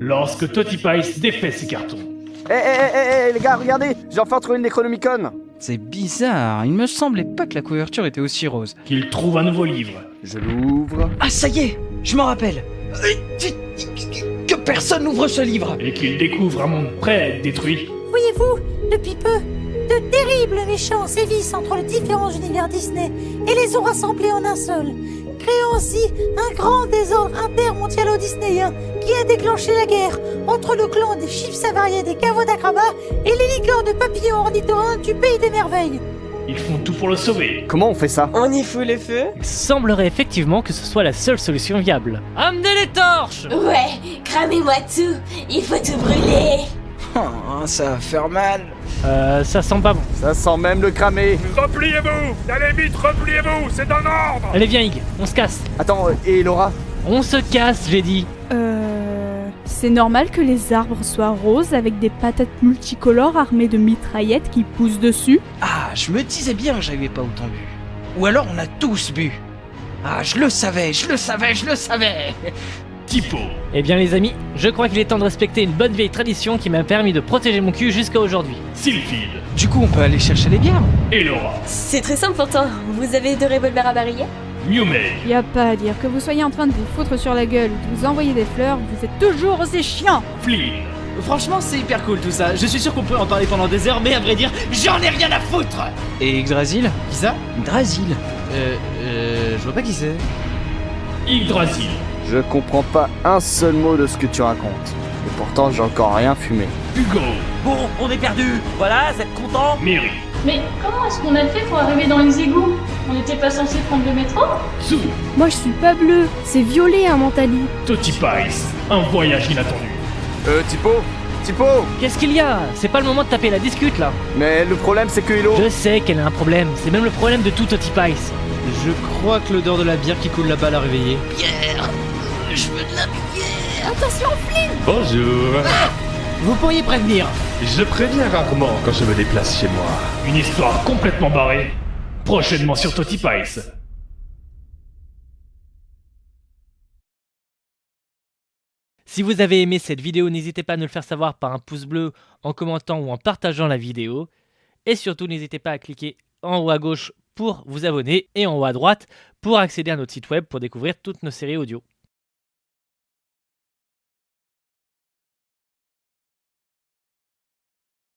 lorsque Totipice défait ses cartons. Eh, eh, eh, eh, eh, les gars, regardez J'ai enfin trouvé une Necronomicon C'est bizarre, il me semblait pas que la couverture était aussi rose. Qu'il trouve un nouveau livre. Je l'ouvre... Ah ça y est, je m'en rappelle. Euh, Que personne n'ouvre ce livre Et qu'il découvre un monde prêt à être détruit. Voyez-vous, depuis peu, de terribles méchants sévissent entre les différents univers Disney et les ont rassemblés en un seul, créant ainsi un grand désordre intermondialo-disneyen qui a déclenché la guerre entre le clan des chiffres savariés des caveaux d'acrobat et les licornes de papillons ornithorynques du pays des merveilles. Ils font tout pour le sauver. Comment on fait ça? On y fout les feux? Il semblerait effectivement que ce soit la seule solution viable. Amenez les torches Ouais, cramez-moi tout, il faut tout brûler. Oh, ça va faire mal. Euh, ça sent pas bon. Ça sent même le cramer Repliez-vous Allez vite, repliez-vous C'est un ordre Allez viens Ig, on se casse. Attends, euh, et Laura On se casse, j'ai dit. Euh... C'est normal que les arbres soient roses avec des patates multicolores armées de mitraillettes qui poussent dessus Ah, je me disais bien que j'avais pas autant bu. Ou alors on a tous bu. Ah, je le savais, je le savais, je le savais. Typo. Eh bien les amis, je crois qu'il est temps de respecter une bonne vieille tradition qui m'a permis de protéger mon cul jusqu'à aujourd'hui. Sylphide. Du coup, on peut aller chercher les bières. Et Laura. C'est très simple pourtant, vous avez deux revolvers à barillet Newmeg. Y a pas à dire que vous soyez en train de vous foutre sur la gueule ou de vous envoyer des fleurs, vous êtes toujours aussi chiant Flynn. Franchement, c'est hyper cool tout ça. Je suis sûr qu'on peut en parler pendant des heures, mais à vrai dire, j'en ai rien à foutre Et Yggdrasil Qui ça? Yggdrasil. Euh, euh, je vois pas qui c'est. Yggdrasil. Je comprends pas un seul mot de ce que tu racontes. Et pourtant, j'ai encore rien fumé. Hugo. Bon, on est perdu Voilà, vous êtes content Mary. Mais comment est-ce qu'on a fait pour arriver dans les égouts? On n'était pas censé prendre le métro? Moi je suis pas bleu, c'est violet un mentali. Totipice. Un voyage inattendu. Euh, Tipo Tipo Qu'est-ce qu'il y a? C'est pas le moment de taper la discute là. Mais le problème, c'est que Hilo... Je sais qu'elle a un problème, c'est même le problème de tout Totipice. Je crois que l'odeur de la bière qui coule là-bas l'a réveillé. Bonjour. Vous pourriez prévenir Je préviens rarement quand je me déplace chez moi. Une histoire complètement barrée. Prochainement sur Totipice. Si vous avez aimé cette vidéo, n'hésitez pas à nous le faire savoir par un pouce bleu, en commentant ou en partageant la vidéo. Et surtout, n'hésitez pas à cliquer en haut à gauche pour vous abonner et en haut à droite pour accéder à notre site web pour découvrir toutes nos séries audio.